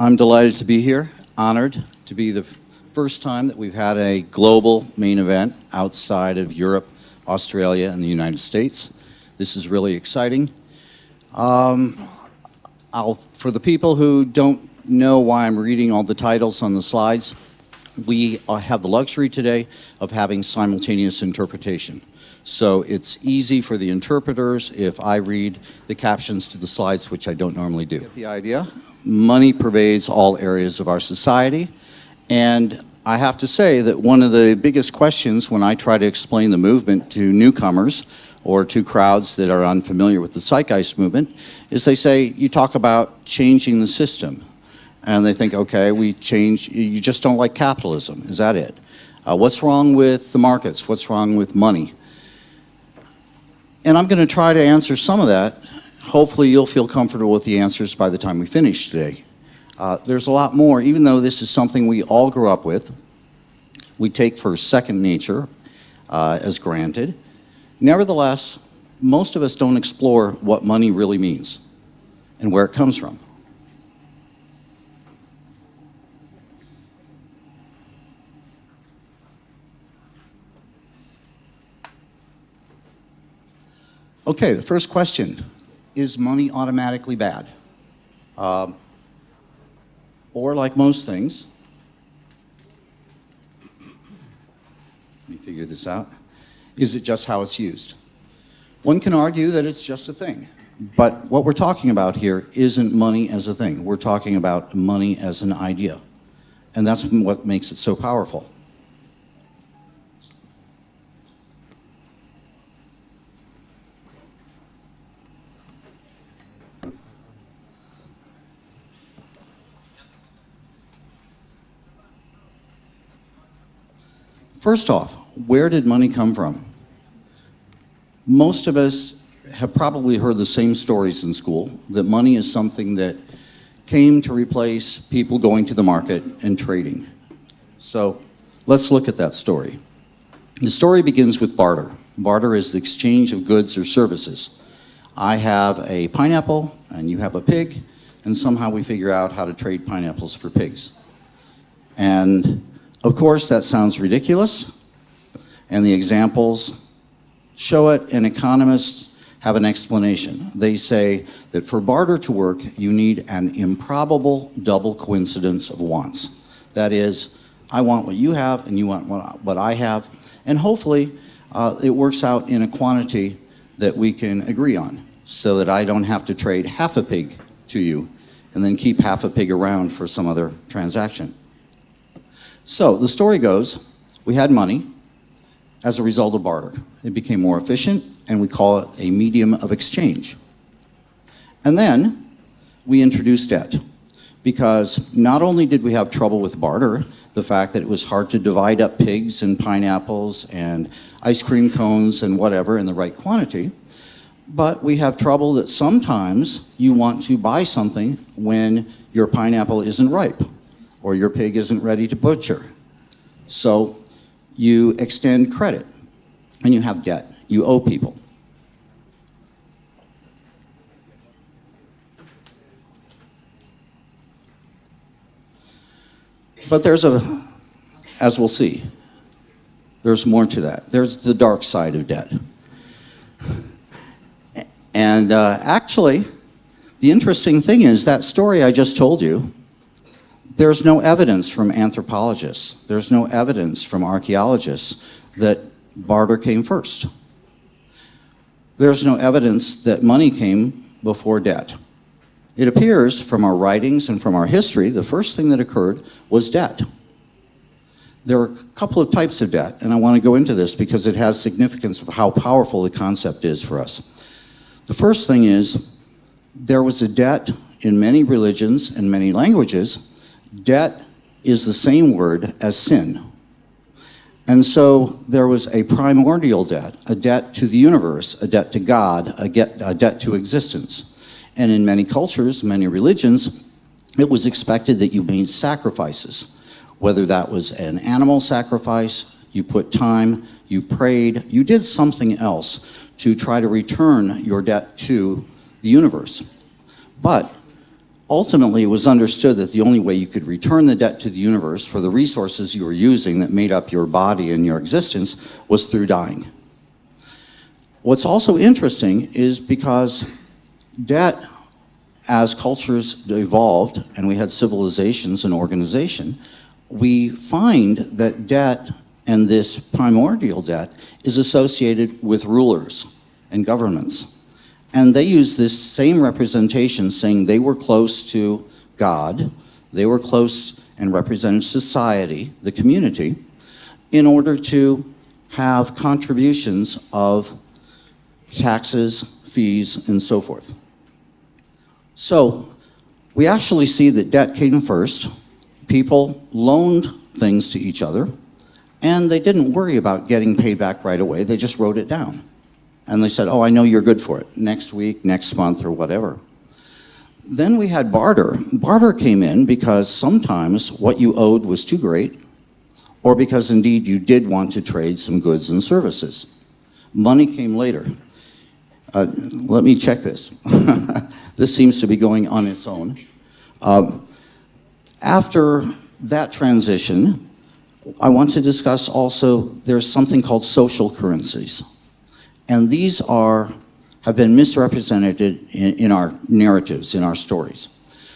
I'm delighted to be here, honored to be the first time that we've had a global main event outside of Europe, Australia, and the United States. This is really exciting. Um, for the people who don't know why I'm reading all the titles on the slides, we uh, have the luxury today of having simultaneous interpretation. So it's easy for the interpreters if I read the captions to the slides, which I don't normally do. Get the idea? Money pervades all areas of our society. And I have to say that one of the biggest questions when I try to explain the movement to newcomers or to crowds that are unfamiliar with the zeitgeist movement is they say, you talk about changing the system. And they think, okay, we change, you just don't like capitalism. Is that it? Uh, what's wrong with the markets? What's wrong with money? And I'm going to try to answer some of that. Hopefully you'll feel comfortable with the answers by the time we finish today. Uh, there's a lot more, even though this is something we all grew up with, we take for second nature uh, as granted. Nevertheless, most of us don't explore what money really means and where it comes from. Okay, the first question, is money automatically bad? Um, or like most things, let me figure this out, is it just how it's used? One can argue that it's just a thing, but what we're talking about here isn't money as a thing. We're talking about money as an idea, and that's what makes it so powerful. First off, where did money come from? Most of us have probably heard the same stories in school, that money is something that came to replace people going to the market and trading. So let's look at that story. The story begins with barter. Barter is the exchange of goods or services. I have a pineapple and you have a pig, and somehow we figure out how to trade pineapples for pigs. And of course, that sounds ridiculous, and the examples show it, and economists have an explanation. They say that for barter to work, you need an improbable double coincidence of wants. That is, I want what you have, and you want what I have, and hopefully uh, it works out in a quantity that we can agree on, so that I don't have to trade half a pig to you, and then keep half a pig around for some other transaction. So the story goes, we had money as a result of barter. It became more efficient and we call it a medium of exchange. And then we introduced debt because not only did we have trouble with barter, the fact that it was hard to divide up pigs and pineapples and ice cream cones and whatever in the right quantity, but we have trouble that sometimes you want to buy something when your pineapple isn't ripe or your pig isn't ready to butcher. So you extend credit and you have debt. You owe people. But there's a, as we'll see, there's more to that. There's the dark side of debt. And uh, actually, the interesting thing is that story I just told you there's no evidence from anthropologists, there's no evidence from archaeologists that barter came first. There's no evidence that money came before debt. It appears from our writings and from our history, the first thing that occurred was debt. There are a couple of types of debt, and I want to go into this because it has significance of how powerful the concept is for us. The first thing is, there was a debt in many religions and many languages Debt is the same word as sin. And so there was a primordial debt, a debt to the universe, a debt to God, a, get, a debt to existence. And in many cultures, many religions, it was expected that you made sacrifices, whether that was an animal sacrifice, you put time, you prayed, you did something else to try to return your debt to the universe. But ultimately, it was understood that the only way you could return the debt to the universe for the resources you were using that made up your body and your existence was through dying. What's also interesting is because debt, as cultures evolved and we had civilizations and organization, we find that debt and this primordial debt is associated with rulers and governments. And they use this same representation saying they were close to God, they were close and represented society, the community, in order to have contributions of taxes, fees, and so forth. So we actually see that debt came first. People loaned things to each other, and they didn't worry about getting paid back right away. They just wrote it down. And they said, oh, I know you're good for it, next week, next month, or whatever. Then we had barter. Barter came in because sometimes what you owed was too great, or because indeed you did want to trade some goods and services. Money came later. Uh, let me check this. this seems to be going on its own. Uh, after that transition, I want to discuss also, there's something called social currencies. And these are, have been misrepresented in, in our narratives, in our stories.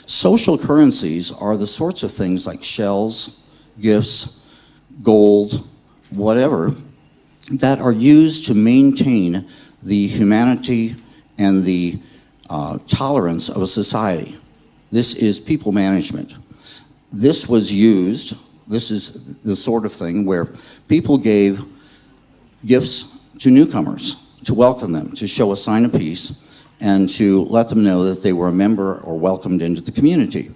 Social currencies are the sorts of things like shells, gifts, gold, whatever, that are used to maintain the humanity and the uh, tolerance of a society. This is people management. This was used, this is the sort of thing where people gave gifts to newcomers to welcome them, to show a sign of peace, and to let them know that they were a member or welcomed into the community.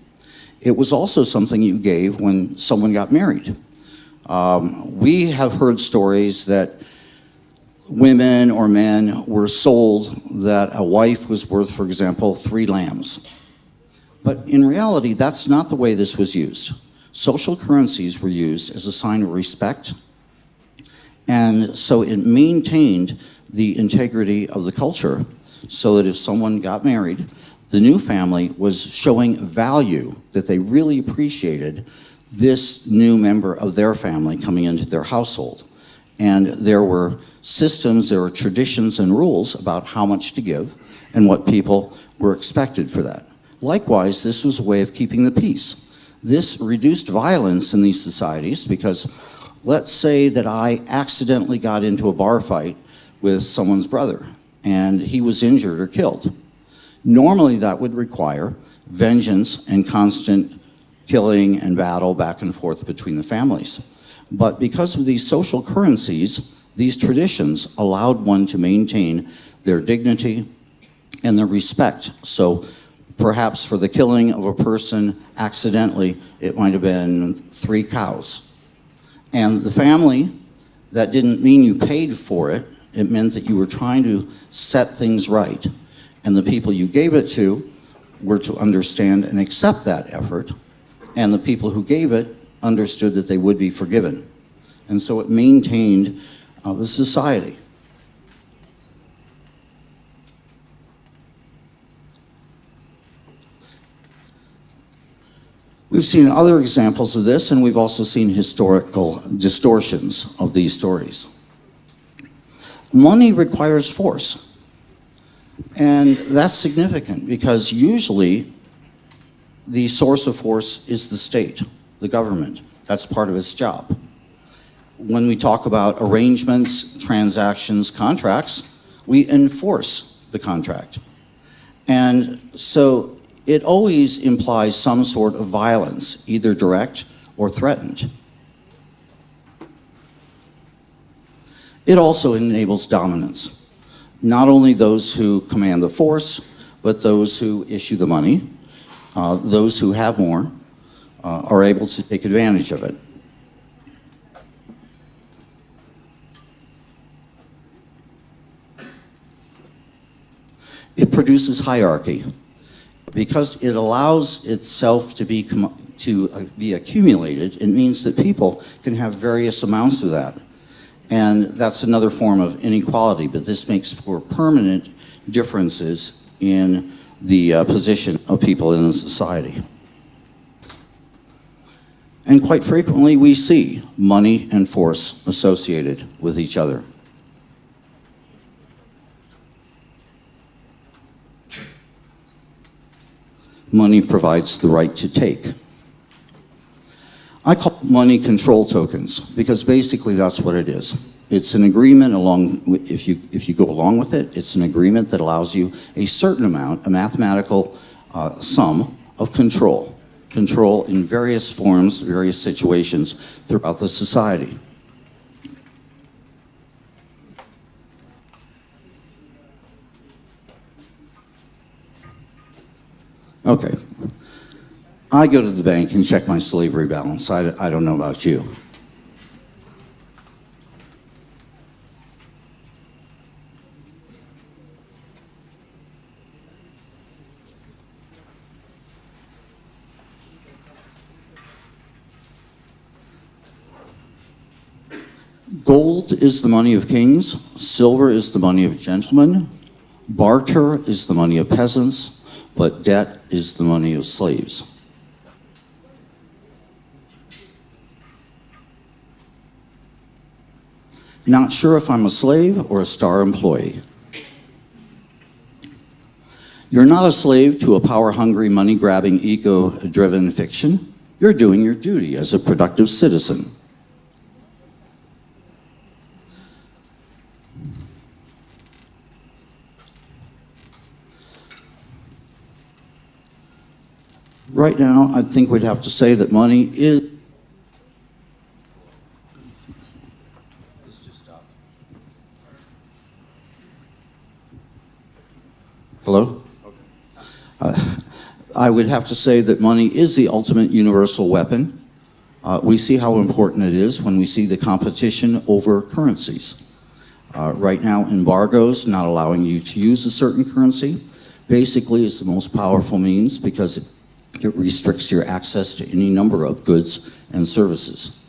It was also something you gave when someone got married. Um, we have heard stories that women or men were sold that a wife was worth, for example, three lambs. But in reality, that's not the way this was used. Social currencies were used as a sign of respect, and so it maintained the integrity of the culture so that if someone got married, the new family was showing value that they really appreciated this new member of their family coming into their household. And there were systems, there were traditions and rules about how much to give and what people were expected for that. Likewise, this was a way of keeping the peace. This reduced violence in these societies because let's say that I accidentally got into a bar fight with someone's brother and he was injured or killed. Normally that would require vengeance and constant killing and battle back and forth between the families. But because of these social currencies, these traditions allowed one to maintain their dignity and their respect. So perhaps for the killing of a person accidentally, it might have been three cows. And the family, that didn't mean you paid for it, it meant that you were trying to set things right. And the people you gave it to were to understand and accept that effort. And the people who gave it understood that they would be forgiven. And so it maintained uh, the society. We've seen other examples of this, and we've also seen historical distortions of these stories. Money requires force. And that's significant because usually the source of force is the state, the government. That's part of its job. When we talk about arrangements, transactions, contracts, we enforce the contract. And so it always implies some sort of violence, either direct or threatened. It also enables dominance. Not only those who command the force, but those who issue the money, uh, those who have more, uh, are able to take advantage of it. It produces hierarchy because it allows itself to be to uh, be accumulated. It means that people can have various amounts of that. And that's another form of inequality, but this makes for permanent differences in the uh, position of people in society. And quite frequently, we see money and force associated with each other. Money provides the right to take. I call money control tokens because basically that's what it is. It's an agreement along, if you, if you go along with it, it's an agreement that allows you a certain amount, a mathematical uh, sum of control. Control in various forms, various situations throughout the society. Okay. I go to the bank and check my slavery balance. I, I don't know about you. Gold is the money of kings, silver is the money of gentlemen, barter is the money of peasants, but debt is the money of slaves. Not sure if I'm a slave or a star employee. You're not a slave to a power-hungry, money-grabbing, ego-driven fiction. You're doing your duty as a productive citizen. Right now, I think we'd have to say that money is Hello? Uh, I would have to say that money is the ultimate universal weapon. Uh, we see how important it is when we see the competition over currencies. Uh, right now, embargoes, not allowing you to use a certain currency, basically is the most powerful means because it, it restricts your access to any number of goods and services.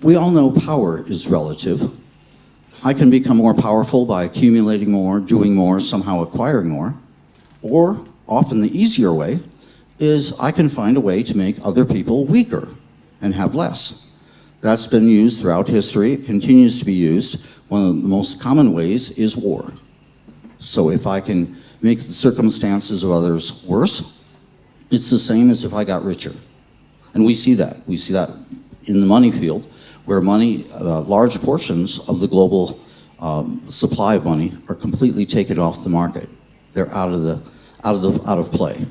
We all know power is relative, I can become more powerful by accumulating more, doing more, somehow acquiring more. Or, often the easier way, is I can find a way to make other people weaker and have less. That's been used throughout history. It continues to be used. One of the most common ways is war. So if I can make the circumstances of others worse, it's the same as if I got richer. And we see that. We see that in the money field where money, uh, large portions of the global um, supply of money are completely taken off the market. They're out of the, out of the, out of play.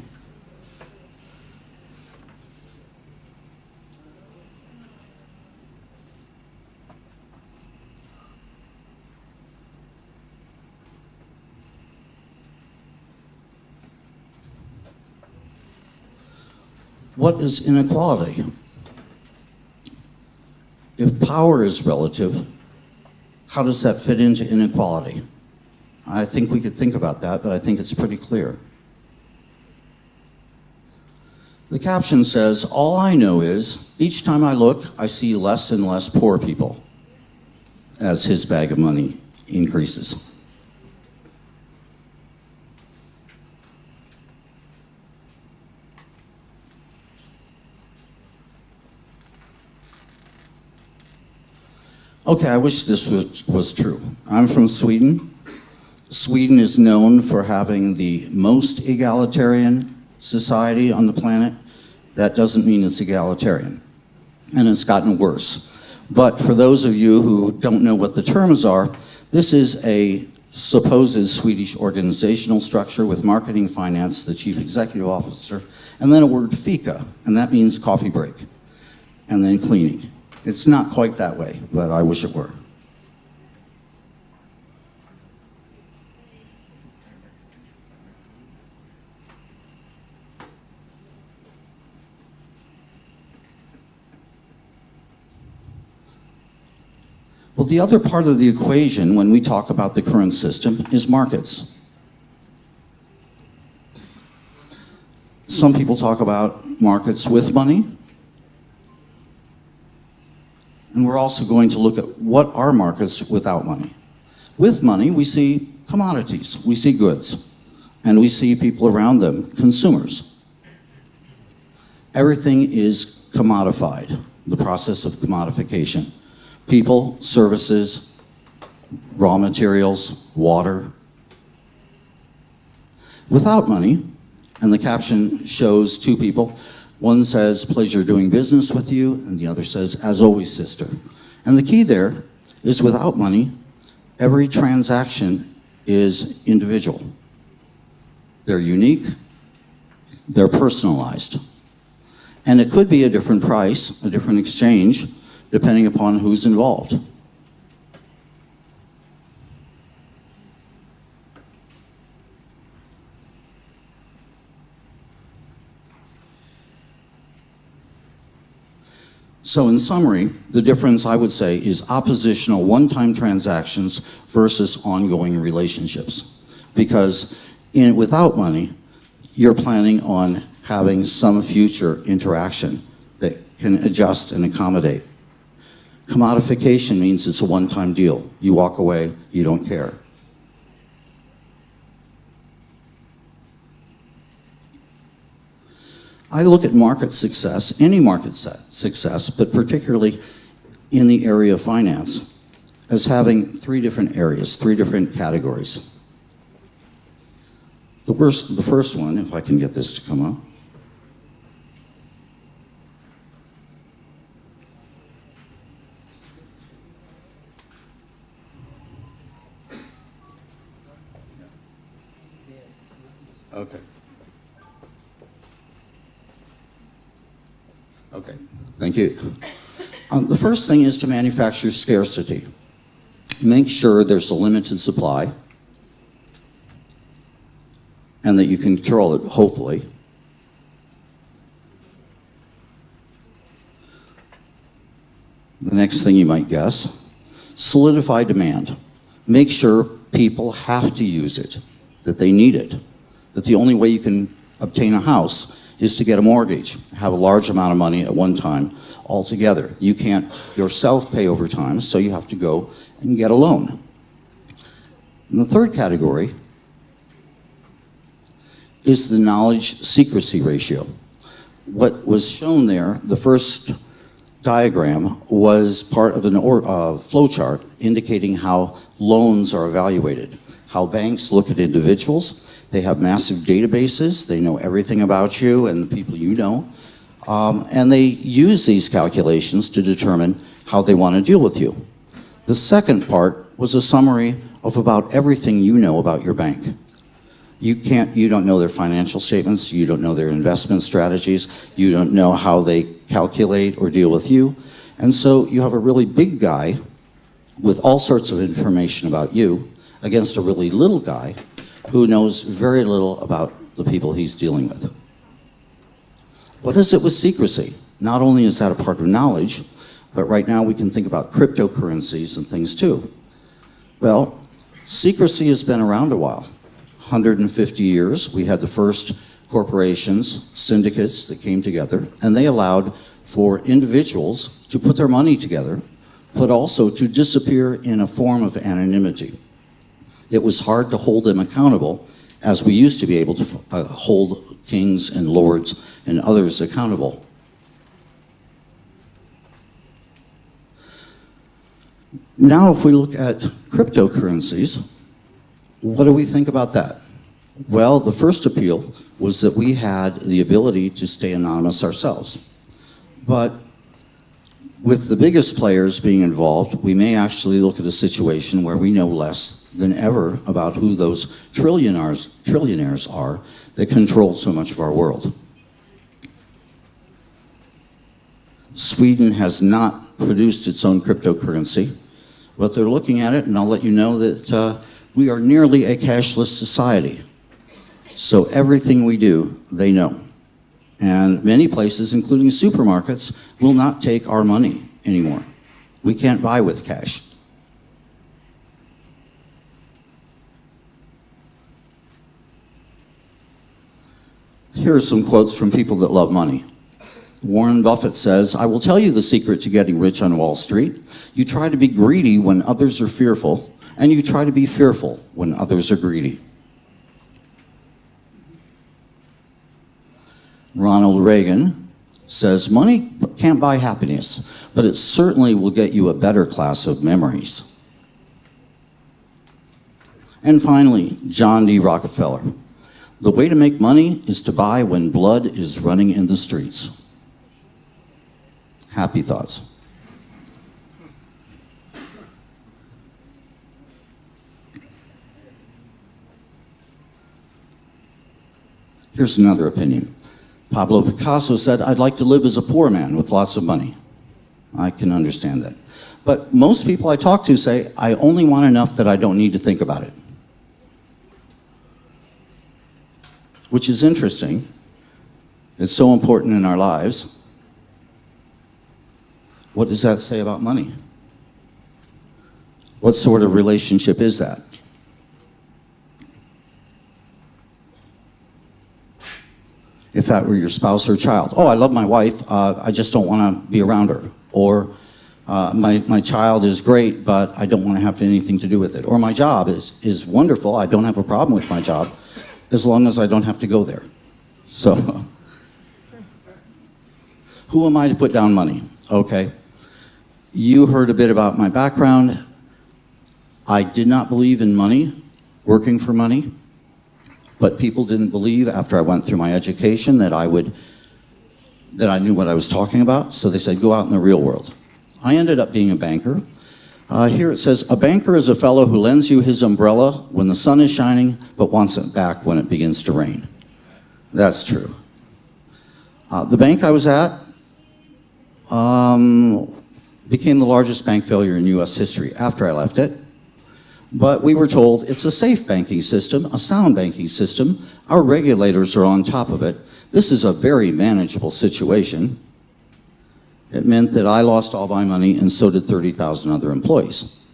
What is inequality? If power is relative, how does that fit into inequality? I think we could think about that, but I think it's pretty clear. The caption says, all I know is, each time I look, I see less and less poor people as his bag of money increases. Okay, I wish this was, was true. I'm from Sweden. Sweden is known for having the most egalitarian society on the planet. That doesn't mean it's egalitarian. And it's gotten worse. But for those of you who don't know what the terms are, this is a supposed Swedish organizational structure with marketing, finance, the chief executive officer, and then a word fika, and that means coffee break, and then cleaning. It's not quite that way, but I wish it were. Well, the other part of the equation when we talk about the current system is markets. Some people talk about markets with money, we're also going to look at what are markets without money. With money, we see commodities, we see goods, and we see people around them, consumers. Everything is commodified, the process of commodification. People, services, raw materials, water. Without money, and the caption shows two people, one says, pleasure doing business with you, and the other says, as always, sister. And the key there is without money, every transaction is individual. They're unique, they're personalized. And it could be a different price, a different exchange, depending upon who's involved. So in summary, the difference I would say is oppositional one-time transactions versus ongoing relationships. Because in, without money, you're planning on having some future interaction that can adjust and accommodate. Commodification means it's a one-time deal. You walk away, you don't care. I look at market success, any market success, but particularly in the area of finance, as having three different areas, three different categories. The first, the first one, if I can get this to come up, Okay. Okay, thank you. Um, the first thing is to manufacture scarcity. Make sure there's a limited supply and that you control it, hopefully. The next thing you might guess, solidify demand. Make sure people have to use it, that they need it, that the only way you can obtain a house is to get a mortgage, have a large amount of money at one time altogether. You can't yourself pay over time, so you have to go and get a loan. And the third category is the knowledge secrecy ratio. What was shown there, the first diagram, was part of a uh, flow chart indicating how loans are evaluated, how banks look at individuals, they have massive databases. They know everything about you and the people you know. Um, and they use these calculations to determine how they want to deal with you. The second part was a summary of about everything you know about your bank. You can't, you don't know their financial statements, you don't know their investment strategies, you don't know how they calculate or deal with you. And so you have a really big guy with all sorts of information about you against a really little guy who knows very little about the people he's dealing with. What is it with secrecy? Not only is that a part of knowledge, but right now we can think about cryptocurrencies and things too. Well, secrecy has been around a while. 150 years, we had the first corporations, syndicates that came together, and they allowed for individuals to put their money together, but also to disappear in a form of anonymity it was hard to hold them accountable as we used to be able to uh, hold kings and lords and others accountable. Now if we look at cryptocurrencies, what do we think about that? Well, the first appeal was that we had the ability to stay anonymous ourselves. But with the biggest players being involved, we may actually look at a situation where we know less than ever about who those trillionaires, trillionaires are that control so much of our world. Sweden has not produced its own cryptocurrency, but they're looking at it, and I'll let you know that uh, we are nearly a cashless society. So everything we do, they know. And many places, including supermarkets, will not take our money anymore. We can't buy with cash. Here are some quotes from people that love money. Warren Buffett says, I will tell you the secret to getting rich on Wall Street. You try to be greedy when others are fearful and you try to be fearful when others are greedy. Ronald Reagan says money can't buy happiness, but it certainly will get you a better class of memories. And finally, John D. Rockefeller. The way to make money is to buy when blood is running in the streets. Happy thoughts. Here's another opinion. Pablo Picasso said, I'd like to live as a poor man with lots of money. I can understand that. But most people I talk to say, I only want enough that I don't need to think about it. Which is interesting. It's so important in our lives. What does that say about money? What sort of relationship is that? If that were your spouse or child. Oh, I love my wife, uh, I just don't want to be around her. Or uh, my, my child is great, but I don't want to have anything to do with it. Or my job is, is wonderful, I don't have a problem with my job, as long as I don't have to go there. So, who am I to put down money? Okay. You heard a bit about my background. I did not believe in money, working for money. But people didn't believe after I went through my education that I would, that I knew what I was talking about. So they said, go out in the real world. I ended up being a banker. Uh, here it says, a banker is a fellow who lends you his umbrella when the sun is shining, but wants it back when it begins to rain. That's true. Uh, the bank I was at um, became the largest bank failure in US history after I left it. But we were told it's a safe banking system, a sound banking system. Our regulators are on top of it. This is a very manageable situation. It meant that I lost all my money and so did 30,000 other employees.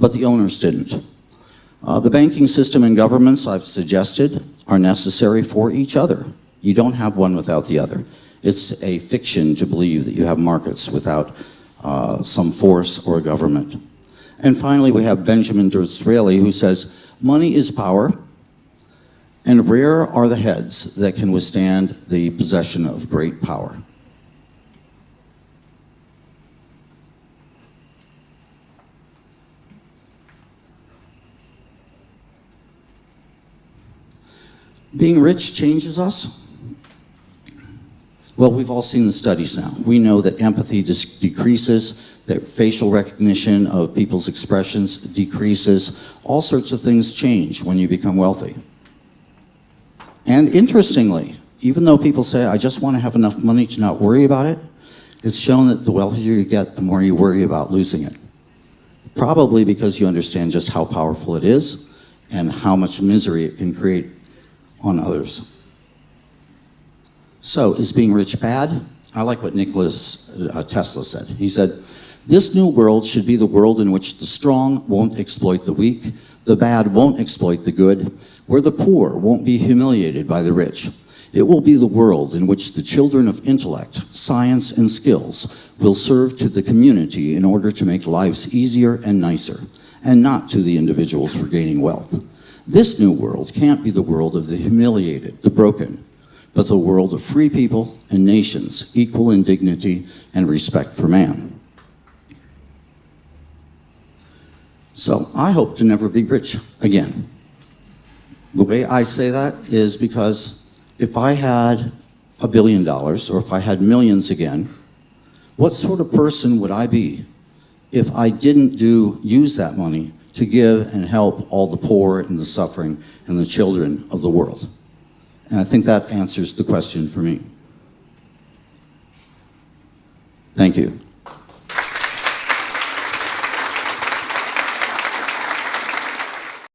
But the owners didn't. Uh, the banking system and governments I've suggested are necessary for each other. You don't have one without the other. It's a fiction to believe that you have markets without uh, some force or government. And finally, we have Benjamin Disraeli who says, money is power, and rare are the heads that can withstand the possession of great power. Being rich changes us. Well, we've all seen the studies now. We know that empathy decreases, that facial recognition of people's expressions decreases. All sorts of things change when you become wealthy. And interestingly, even though people say, I just want to have enough money to not worry about it, it's shown that the wealthier you get, the more you worry about losing it. Probably because you understand just how powerful it is and how much misery it can create on others. So, is being rich bad? I like what Nikola uh, Tesla said. He said, this new world should be the world in which the strong won't exploit the weak, the bad won't exploit the good, where the poor won't be humiliated by the rich. It will be the world in which the children of intellect, science, and skills will serve to the community in order to make lives easier and nicer, and not to the individuals for gaining wealth. This new world can't be the world of the humiliated, the broken, but the world of free people and nations, equal in dignity and respect for man. So I hope to never be rich again. The way I say that is because if I had a billion dollars or if I had millions again, what sort of person would I be if I didn't do use that money to give and help all the poor and the suffering and the children of the world? And I think that answers the question for me. Thank you.